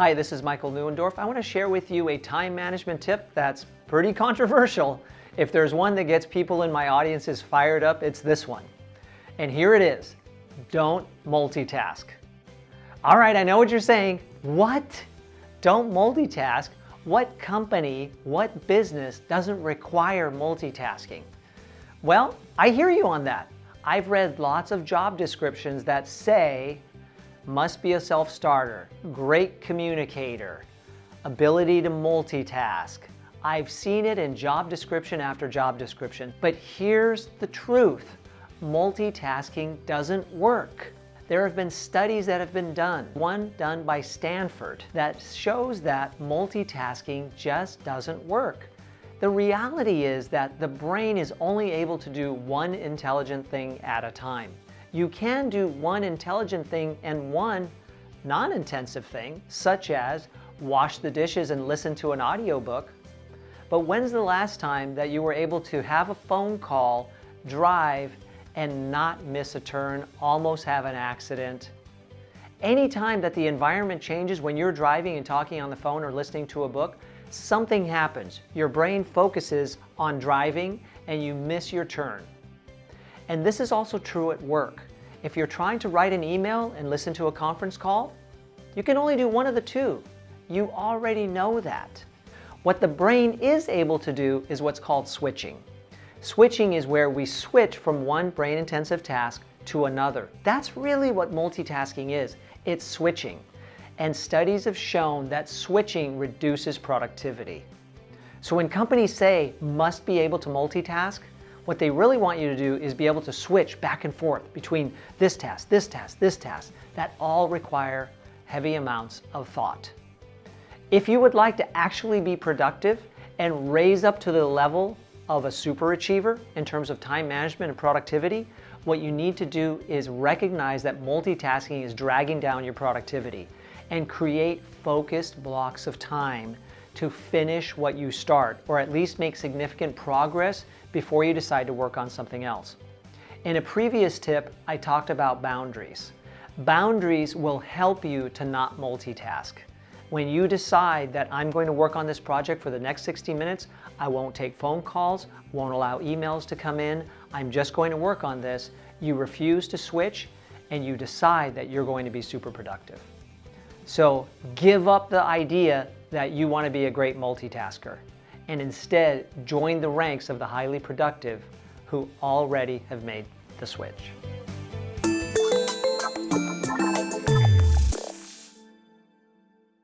Hi, this is Michael Neuendorf. I want to share with you a time management tip that's pretty controversial. If there's one that gets people in my audiences fired up, it's this one. And here it is. Don't multitask. All right, I know what you're saying. What? Don't multitask? What company, what business doesn't require multitasking? Well, I hear you on that. I've read lots of job descriptions that say must be a self-starter, great communicator, ability to multitask. I've seen it in job description after job description, but here's the truth. Multitasking doesn't work. There have been studies that have been done, one done by Stanford, that shows that multitasking just doesn't work. The reality is that the brain is only able to do one intelligent thing at a time. You can do one intelligent thing and one non-intensive thing, such as wash the dishes and listen to an audiobook. But when's the last time that you were able to have a phone call, drive, and not miss a turn, almost have an accident? Anytime that the environment changes when you're driving and talking on the phone or listening to a book, something happens. Your brain focuses on driving and you miss your turn. And this is also true at work. If you're trying to write an email and listen to a conference call, you can only do one of the two. You already know that. What the brain is able to do is what's called switching. Switching is where we switch from one brain-intensive task to another. That's really what multitasking is. It's switching. And studies have shown that switching reduces productivity. So when companies say must be able to multitask, what they really want you to do is be able to switch back and forth between this task, this task, this task, that all require heavy amounts of thought. If you would like to actually be productive and raise up to the level of a super achiever in terms of time management and productivity, what you need to do is recognize that multitasking is dragging down your productivity and create focused blocks of time to finish what you start, or at least make significant progress before you decide to work on something else. In a previous tip, I talked about boundaries. Boundaries will help you to not multitask. When you decide that I'm going to work on this project for the next 60 minutes, I won't take phone calls, won't allow emails to come in, I'm just going to work on this, you refuse to switch and you decide that you're going to be super productive. So give up the idea that you want to be a great multitasker and instead join the ranks of the highly productive who already have made the switch.